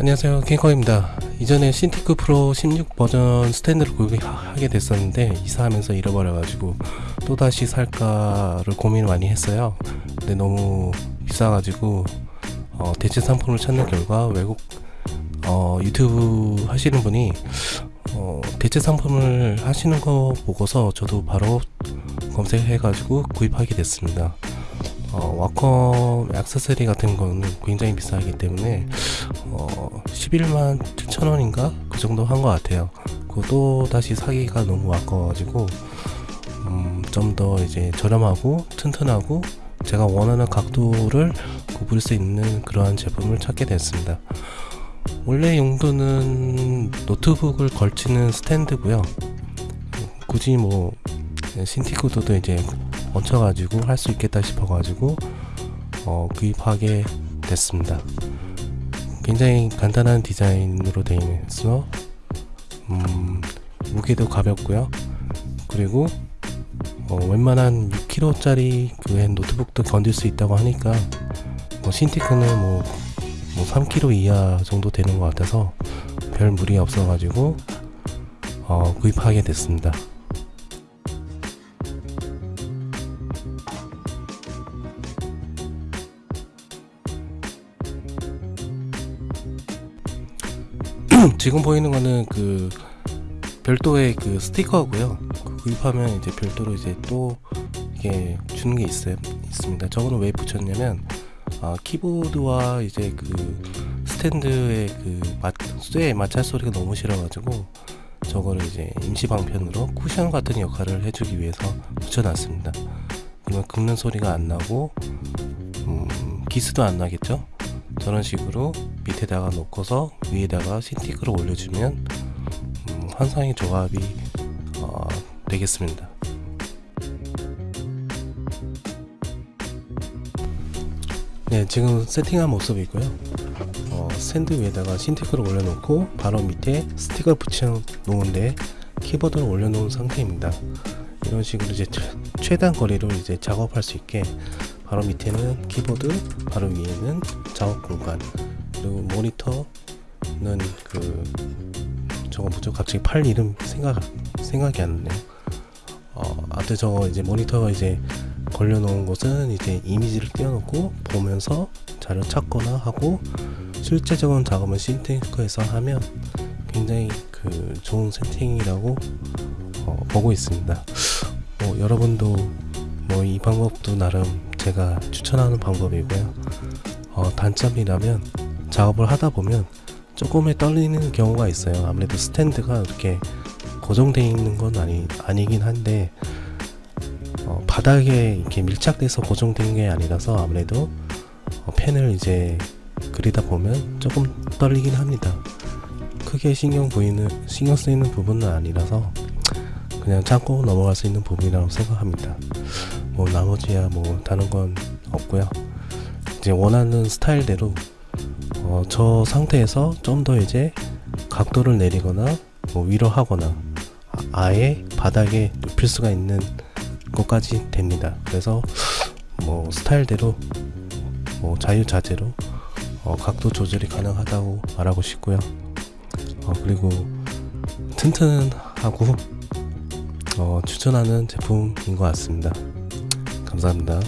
안녕하세요. 킹커입니다. 이전에 신티크 프로 16 버전 스탠드를 구입하게 됐었는데 이사하면서 잃어버려가지고 또다시 살까를 고민을 많이 했어요. 근데 너무 비싸가지고 어, 대체 상품을 찾는 결과 외국 어, 유튜브 하시는 분이 어, 대체 상품을 하시는 거 보고서 저도 바로 검색해가지고 구입하게 됐습니다 어, 와컴 액세서리 같은 거는 굉장히 비싸기 때문에 어, 11만 7천원인가? 그 정도 한 것 같아요. 그것도 다시 사기가 너무 아까워가지고 음, 좀 더 이제 저렴하고 튼튼하고 제가 원하는 각도를 굽을 수 있는 그러한 제품을 찾게 됐습니다. 원래 용도는 노트북을 걸치는 스탠드고요. 굳이 뭐 신티구도도 이제 얹혀가지고 할 수 있겠다 싶어가지고 어, 구입하게 됐습니다. 굉장히 간단한 디자인으로 되어 있어 음, 무게도 가볍고요. 그리고 어, 웬만한 6kg짜리 그 노트북도 건질 수 있다고 하니까 뭐 신티크는 뭐, 뭐 3kg 이하 정도 되는 것 같아서 별 무리 없어가지고 어, 구입하게 됐습니다. 지금 보이는 거는 그 별도의 그 스티커고요. 그 구입하면 이제 별도로 이제 또 이게 주는 게 있어요. 있습니다. 저거는 왜 붙였냐면 아, 키보드와 이제 그 스탠드의 그 맛, 쇠 마찰 소리가 너무 싫어가지고 저거를 이제 임시 방편으로 쿠션 같은 역할을 해주기 위해서 붙여놨습니다. 그러면 긁는 소리가 안 나고 음, 기스도 안 나겠죠? 저런 식으로 밑에다가 놓고서 위에다가 신티크를 올려주면 음, 환상의 조합이 어, 되겠습니다. 네 지금 세팅한 모습이고요. 어, 스탠드 위에다가 신티크를 올려놓고 바로 밑에 스틱을 붙여 놓은데 키보드를 올려놓은 상태입니다. 이런 식으로 이제 최단 거리로 이제 작업할 수 있게 바로 밑에는 키보드 바로 위에는 작업 공간 그리고 모니터는 그 저거 뭐죠? 갑자기 팔 이름 생각 생각이 안 나네요. 어 아무튼 저거 이제 모니터 이제 걸려 놓은 곳은 이제 이미지를 띄워놓고 보면서 자료 찾거나 하고 실제적인 작업은 신테크에서 하면 굉장히 그 좋은 세팅이라고 어, 보고 있습니다. 뭐 여러분도 뭐 이 방법도 나름 제가 추천하는 방법이고요. 어, 단점이라면 작업을 하다 보면 조금의 떨리는 경우가 있어요. 아무래도 스탠드가 이렇게 고정되어 있는 건 아니, 아니긴 한데 어, 바닥에 이렇게 밀착돼서 고정된 게 아니라서 아무래도 어, 펜을 이제 그리다 보면 조금 떨리긴 합니다. 크게 신경 보이는 신경 쓰이는 부분은 아니라서 그냥 참고 넘어갈 수 있는 부분이라고 생각합니다 뭐 나머지야 뭐 다른 건 없고요. 이제 원하는 스타일대로 어, 저 상태에서 좀 더 이제 각도를 내리거나 뭐 위로 하거나 아예 바닥에 눕힐 수가 있는 것까지 됩니다. 그래서 뭐 스타일대로 뭐 자유자재로 어, 각도 조절이 가능하다고 말하고 싶고요. 어, 그리고 튼튼하고 어, 추천하는 제품인 것 같습니다 감사합니다.